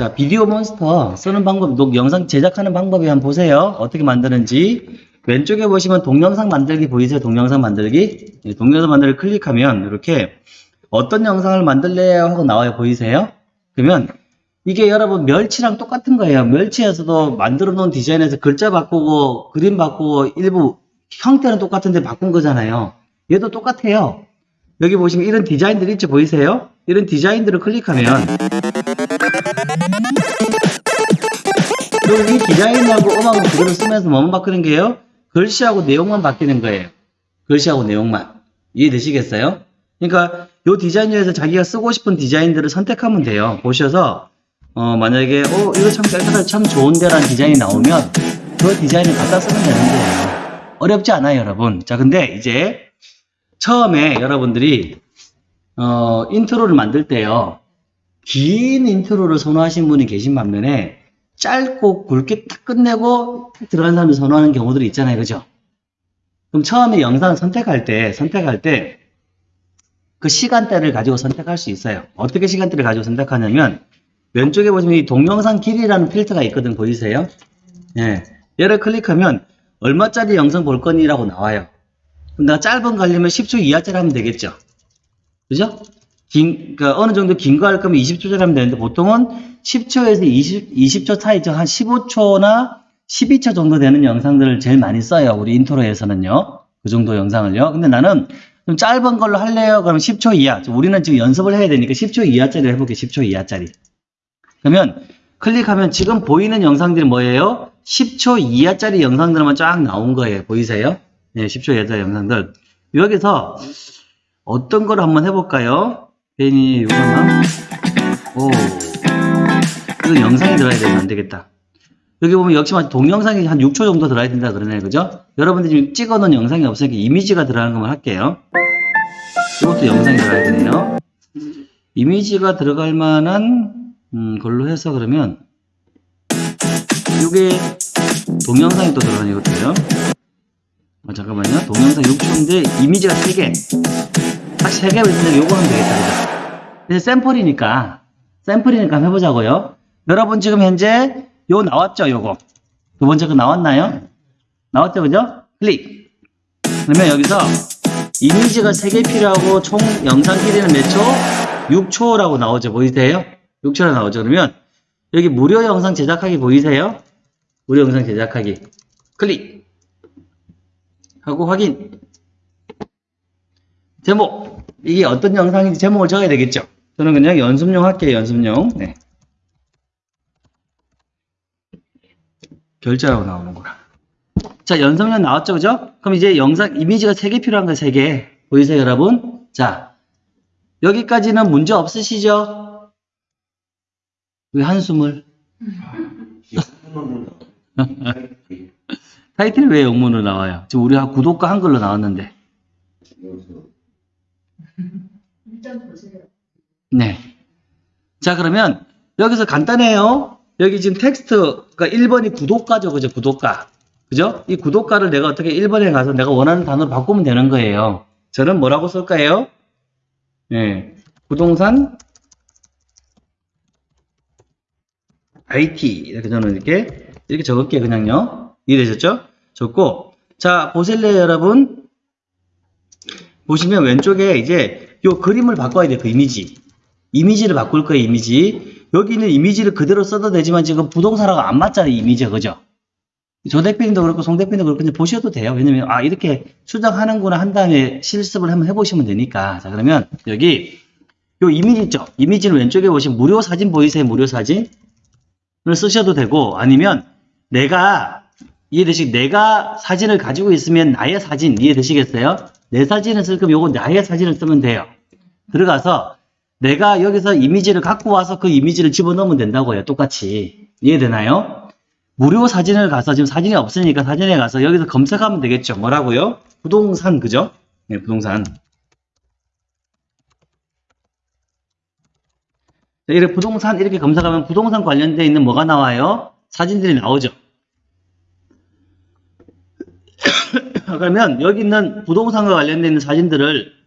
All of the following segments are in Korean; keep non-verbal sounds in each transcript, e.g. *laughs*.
자, 비디오 몬스터 쓰는 방법, 녹 영상 제작하는 방법이 한번 보세요. 어떻게 만드는지. 왼쪽에 보시면 동영상 만들기 보이세요? 동영상 만들기? 예, 동영상 만들기 클릭하면 이렇게 어떤 영상을 만들래요? 하고 나와요. 보이세요? 그러면 이게 여러분 멸치랑 똑같은 거예요. 멸치에서도 만들어 놓은 디자인에서 글자 바꾸고 그림 바꾸고 일부 형태는 똑같은데 바꾼 거잖아요. 얘도 똑같아요. 여기 보시면 이런 디자인들 있죠? 보이세요? 이런 디자인들을 클릭하면 그리고 이 디자인하고 음악을 그대로 쓰면서 뭐만 바꾸는 게요? 글씨하고 내용만 바뀌는 거예요. 글씨하고 내용만. 이해되시겠어요? 그러니까 이 디자인 중에서 자기가 쓰고 싶은 디자인들을 선택하면 돼요. 보셔서 어, 만약에 어 이거 참 깔끔하게 참 좋은데 라는 디자인이 나오면 그 디자인을 갖다 쓰면 되는 거예요. 어렵지 않아요, 여러분. 자, 근데 이제 처음에 여러분들이 어, intro를 만들 때요. 긴 intro를 선호하시는 분이 계신 반면에 짧고 굵게 딱 끝내고 딱 들어가는 사람이 선호하는 경우들이 있잖아요. 그죠? 그럼 처음에 영상을 선택할 때, 선택할 때, 그 시간대를 가지고 선택할 수 있어요. 어떻게 시간대를 가지고 선택하냐면, 왼쪽에 보시면 이 동영상 길이라는 필터가 있거든, 보이세요? 예. 얘를 클릭하면, 얼마짜리 영상 볼 거니라고 나와요. 그럼 내가 짧은 거 하려면 10초 이하짜리 하면 되겠죠? 그죠? 긴, 그 어느 정도 긴 거 할 거면 20초짜리 하면 되는데 보통은 10초에서 20, 20초 사이죠. 한 15초나 12초 정도 되는 영상들을 제일 많이 써요. 우리 인트로에서는요. 그 정도 영상을요. 근데 나는 좀 짧은 걸로 할래요. 그러면 10초 이하. 우리는 지금 연습을 해야 되니까 10초 이하짜리 해볼게요. 10초 이하짜리. 그러면 클릭하면 지금 보이는 영상들이 뭐예요? 10초 이하짜리 영상들만 쫙 나온 거예요. 보이세요? 네, 10초 이하짜리 영상들. 여기서 어떤 걸 한번 해볼까요? 괜히 이거나 오 이거 영상이 들어야 되면 안 되겠다. 여기 보면 역시 동영상이 한 6초 정도 들어야 된다 그러네요. 그죠? 여러분들이 지금 찍어놓은 영상이 없으니까 이미지가 들어가는 것만 할게요. 이것도 영상이 들어야 되네요. 이미지가 들어갈 만한 음, 걸로 해서 그러면 이게 동영상이 또 들어가는 이것도요. 아, 잠깐만요. 동영상 6초인데 이미지가 3개. 딱 3개로 있는데 요거 하면 되겠다. 그죠? 샘플이니까 샘플이니까 해보자고요. 여러분 지금 현재 요 나왔죠? 요거. 두 번째 거 나왔나요? 나왔죠? 그죠? 클릭. 그러면 여기서 이미지가 3개 필요하고 총 영상 길이는 몇 초? 6초라고 나오죠. 보이세요? 6초라고 나오죠. 그러면 여기 무료 영상 제작하기 보이세요? 무료 영상 제작하기. 클릭. 하고 확인. 제목. 이게 어떤 영상인지 제목을 적어야 되겠죠? 저는 그냥 연습용 할게요. 연습용. 네. 결제라고 나오는구나. 자, 연습용 나왔죠? 그죠? 그럼 이제 영상, 이미지가 3개 필요한 거예요. 3개. 보이세요, 여러분? 자, 여기까지는 문제 없으시죠? 왜 한숨을? *laughs* 타이틀이 왜 영문으로 나와요? 지금 우리 구독과 한글로 나왔는데. 일단 보세요. 네. 자, 그러면 여기서 간단해요. 여기 지금 텍스트가 1번이 구독가죠. 그죠? 구독가. 그죠? 이 구독가를 내가 어떻게 1번에 가서 내가 원하는 단어로 바꾸면 되는 거예요. 저는 뭐라고 쓸까요? 네. 부동산 IT 이렇게 저는 이렇게 이렇게 적을게요. 그냥요. 이해되셨죠? 적고 자, 보실래요, 여러분? 보시면 왼쪽에 이제 요 그림을 바꿔야 돼요. 그 이미지. 이미지를 바꿀 거예요, 이미지. 여기 있는 이미지를 그대로 써도 되지만 지금 부동산하고 안 맞잖아요, 이미지가. 그죠? 조 대표님도 그렇고 송 대표님도 그렇고 이제 보셔도 돼요. 왜냐면 아 이렇게 수정하는구나 한 다음에 실습을 한번 해보시면 되니까. 자 그러면 여기 요 이미지 있죠? 이미지는 왼쪽에 보시면 무료 사진 보이세요? 무료 사진을 쓰셔도 되고 아니면 내가 이해되시 내가 사진을 가지고 있으면 나의 사진 이해되시겠어요? 내 사진을 쓸 거면 요거 나의 사진을 쓰면 돼요. 들어가서 내가 여기서 이미지를 갖고 와서 그 이미지를 집어넣으면 된다고요. 똑같이. 이해되나요? 무료 사진을 가서 지금 사진이 없으니까 사진에 가서 여기서 검색하면 되겠죠. 뭐라고요? 부동산 그죠? 네, 부동산. 자, 이렇게 부동산 이렇게 검색하면 부동산 관련되어 있는 뭐가 나와요? 사진들이 나오죠. *coughs* 그러면 여기 있는 부동산과 관련되어 있는 사진들을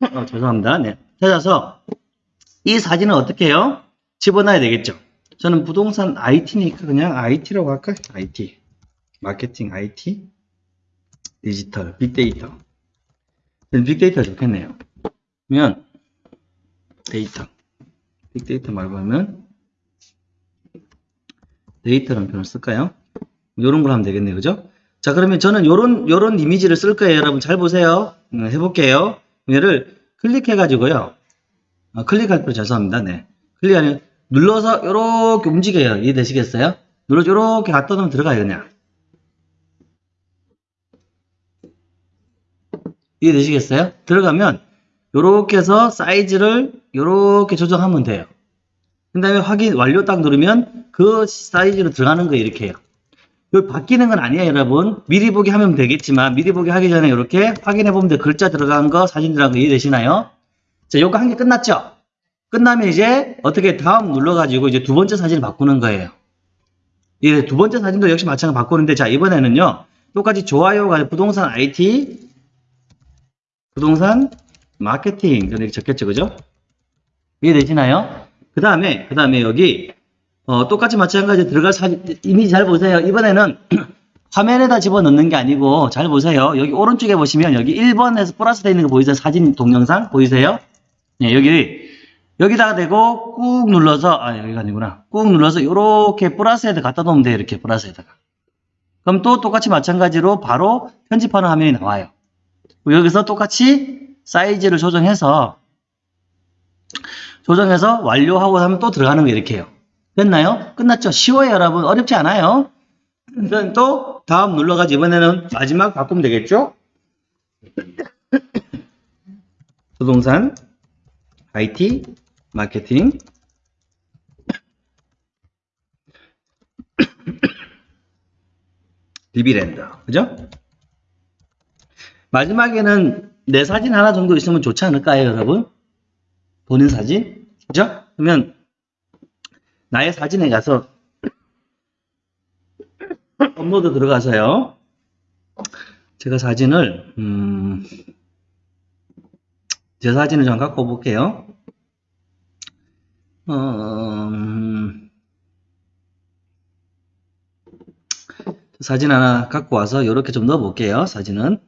어, 죄송합니다. 네. 찾아서 이 사진은 어떻게 해요? 집어넣어야 되겠죠. 저는 부동산 IT니까 그냥 IT라고 할까요? IT. 마케팅 IT. 디지털, 빅데이터. 빅데이터가 좋겠네요. 그러면 데이터. 빅데이터 말고 하면 데이터라는 표현을 쓸까요? 요런 걸 하면 되겠네요. 그죠? 자, 그러면 저는 요런, 요런 이미지를 쓸 거예요. 여러분 잘 보세요. 음, 해볼게요. 얘를 클릭해가지고요. 아, 클릭할 필요 죄송합니다. 네. 클릭하면 눌러서 요렇게 움직여요. 이해되시겠어요? 눌러서 요렇게 갖다 놓으면 들어가요. 그냥. 이해되시겠어요? 들어가면 요렇게 해서 사이즈를 요렇게 조정하면 돼요. 그 다음에 확인 완료 딱 누르면 그 사이즈로 들어가는 거예요. 이렇게요. 여기 바뀌는 건 아니에요, 여러분. 미리 보기 하면 되겠지만 미리 보기 하기 전에 이렇게 확인해 보면 돼. 글자 들어간 거, 사진 들어간 거 이해되시나요? 자, 요거 한 개 끝났죠? 끝나면 이제 어떻게 다음 눌러가지고 이제 두 번째 사진을 바꾸는 거예요. 예, 두 번째 사진도 역시 마찬가지로 바꾸는데 자, 이번에는요. 똑같이 좋아요가 부동산 IT 부동산 마케팅 이렇게 적겠죠, 그죠? 이해되시나요? 그 다음에 그 다음에 여기 어, 똑같이 마찬가지 들어갈 사진 이미지 잘 보세요. 이번에는 *clears throat* 화면에다 집어넣는 게 아니고 잘 보세요. 여기 오른쪽에 보시면 여기 1번에서 플러스 되어 있는 거 보이세요? 사진 동영상 보이세요? 네, 여기 여기다가 대고 꾹 눌러서 아 여기가 아니구나. 꾹 눌러서 이렇게 플러스에다 갖다 놓으면 돼요. 이렇게 플러스에다가. 그럼 또 똑같이 마찬가지로 바로 편집하는 화면이 나와요. 여기서 똑같이 사이즈를 조정해서 조정해서 완료하고 하면 또 들어가는 거 이렇게 해요. 됐나요? 끝났죠? 쉬워요, 여러분. 어렵지 않아요. 그럼 또 다음 눌러가지고 이번에는 마지막 바꾸면 되겠죠? 부동산, IT, 마케팅, *coughs* 디비랜드. 그죠? 마지막에는 내 사진 하나 정도 있으면 좋지 않을까요, 여러분? 본인 사진? 그죠? 그러면 나의 사진에 가서 업로드 들어가서요. 제가 사진을 음, 제 사진을 좀 갖고 볼게요. 어, 음, 사진 하나 갖고 와서 이렇게 좀 넣어 볼게요. 사진은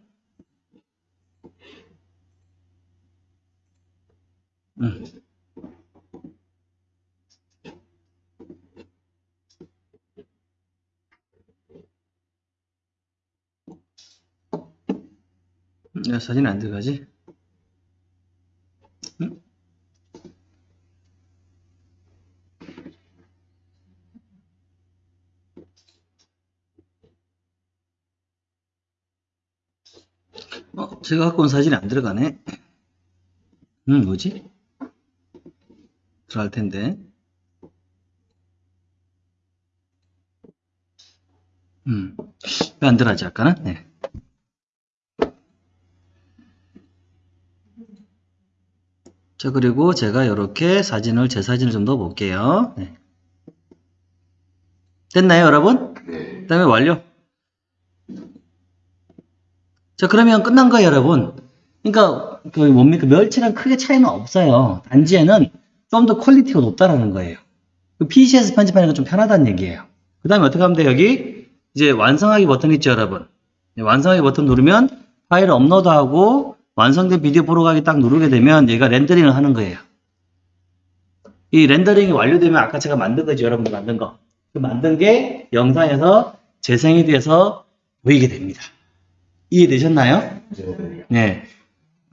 음. 야, 사진 안 들어가지? 응? 어, 제가 갖고 온 사진이 안 들어가네. 음, 뭐지? 들어갈 텐데. 음, 왜안 들어가지, 아까는? 네. 자, 그리고 제가 이렇게 사진을, 제 사진을 좀 넣어 볼게요. 네. 됐나요, 여러분? 그 다음에 완료. 자, 그러면 끝난 거예요, 여러분. 그러니까, 그 뭡니까, 멸치랑 크게 차이는 없어요. 단지 얘는 좀 더 quality가 높다라는 거예요. 그 PC에서 편집하는 건 좀 편하다는 얘기예요. 그 다음에 어떻게 하면 돼요? 여기, 이제 완성하기 버튼 있죠, 여러분. 네, 완성하기 버튼 누르면 파일을 업로드하고 완성된 비디오 보러 가기 딱 누르게 되면 얘가 렌더링을 하는 거예요. 이 렌더링이 완료되면 아까 제가 만든 거죠, 여러분들 만든 거. 그 만든 게 영상에서 재생이 돼서 보이게 됩니다. 이해되셨나요? 네.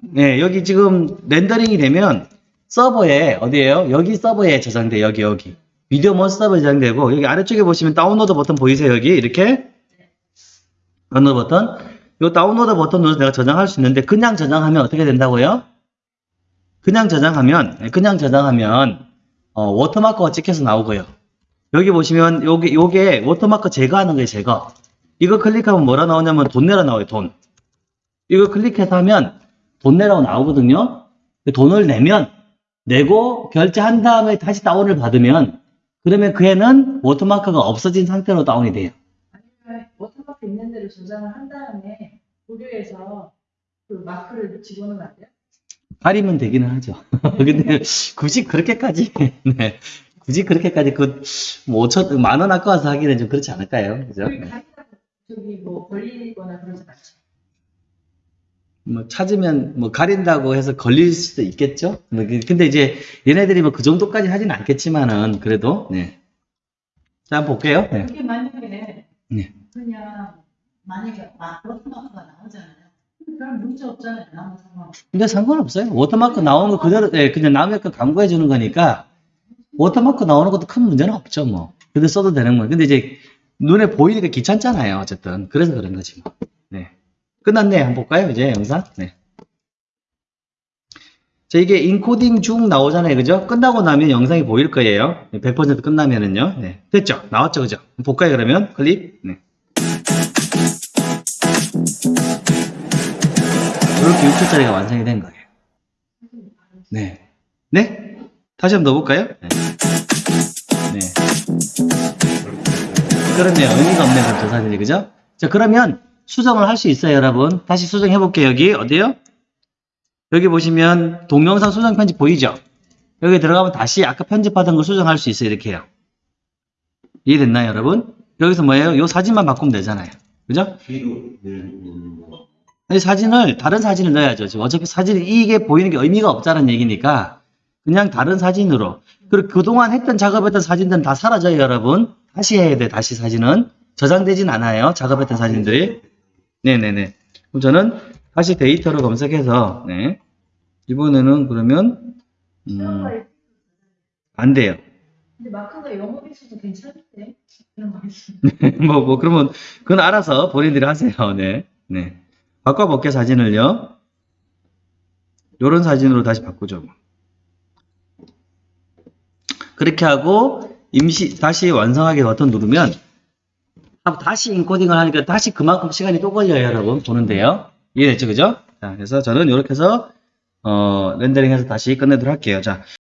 네, 여기 지금 렌더링이 되면 서버에, 어디에요? 여기 서버에 저장돼, 여기, 여기. 비디오 몬 서버에 저장되고, 여기 아래쪽에 보시면 다운로드 버튼 보이세요, 여기? 이렇게? 다운로드 버튼. 요 다운로드 버튼 눌러서 내가 저장할 수 있는데, 그냥 저장하면 어떻게 된다고요? 그냥 저장하면, 네, 그냥 저장하면, 어, watermark가 찍혀서 나오고요. 여기 보시면, 요게, 요게 워터마크 제거하는 거예요, 제거. 이거 클릭하면 뭐라 나오냐면 돈 내라 나와요, 돈. 이거 클릭해서 하면 돈 내라고 나오거든요. 그 돈을 내면, 내고 결제한 다음에 다시 다운을 받으면, 그러면 그 애는 워터마크가 없어진 상태로 다운이 돼요. 있는 대로 저장을 한 다음에 고려해서 그 마크를 집어넣으면 안 돼요? 가리면 되기는 하죠. *laughs* 근데 굳이 그렇게까지, *laughs* 네. 굳이 그렇게까지 그, 뭐, 5천, 만원 아까워서 하기는 좀 그렇지 않을까요? 그죠? 저기 네. 저기 뭐 걸리거나 그러지 않죠. 뭐, 찾으면, 뭐, 가린다고 해서 걸릴 수도 있겠죠? 뭐 그- 근데 이제, 얘네들이 뭐 그 정도까지 하진 않겠지만은, 그래도, 네. 자, 한번 볼게요. 네. 만약에 네. 그냥 만약에 마- watermark가 나오잖아요. 그럼 문제 없잖아요. 나무 상황. 근데 상관없어요. 워터마크 나오는 거 그대로, 예, 그냥 남의 거 광고해 주는 거니까, 워터마크 나오는 것도 큰 문제는 없죠, 뭐. 근데 써도 되는 거예요. 근데 이제, 눈에 보이니까 귀찮잖아요, 어쨌든. 그래서 그런 거지, 뭐. 네. 끝났네. 한번 볼까요, 이제 영상? 네. 자, 이게 인코딩 중 나오잖아요, 그죠? 끝나고 나면 영상이 보일 거예요. 100% 끝나면은요. 네. 됐죠? 나왔죠, 그죠? 볼까요, 그러면? 클릭. 네. 이렇게 6초짜리가 완성이 된 거예요. 네. 네? 다시 한번 넣어볼까요? 네. 네. 그렇네요. 의미가 없네요. 그럼 저 사진이. 그죠? 자, 그러면 수정을 할 수 있어요, 여러분. 다시 수정해볼게요. 여기, 어디요? 여기 보시면 동영상 수정 편집 보이죠? 여기 들어가면 다시 아까 편집하던 거 수정할 수 있어요. 이렇게요. 이해됐나요, 여러분? 여기서 뭐예요? 요 사진만 바꾸면 되잖아요. 그죠? 이 사진을 다른 사진을 넣어야죠. 지금 어차피 사진이 이게 보이는 게 의미가 없다는 얘기니까 그냥 다른 사진으로 그리고 그동안 했던 작업했던 사진들은 다 사라져요, 여러분. 다시 해야 돼. 다시 사진은 저장되진 않아요. 작업했던 사진들이. 네네네. 그럼 저는 다시 데이터로 검색해서 네. 이번에는 그러면 음, 안 돼요. 근데 마크가 영어로 있어도 괜찮은데 *laughs* 뭐, 뭐, 그러면, 그건 알아서 본인들이 하세요. 네. 네. 바꿔볼게, 사진을요. 요런 사진으로 다시 바꾸죠. 뭐. 그렇게 하고, 임시, 다시 완성하기 버튼 누르면, 다시 인코딩을 하니까 다시 그만큼 시간이 또 걸려요, 여러분. 보는데요. 이해됐죠, 그죠? 자, 그래서 저는 이렇게 해서, 어, 렌더링해서 다시 끝내도록 할게요. 자,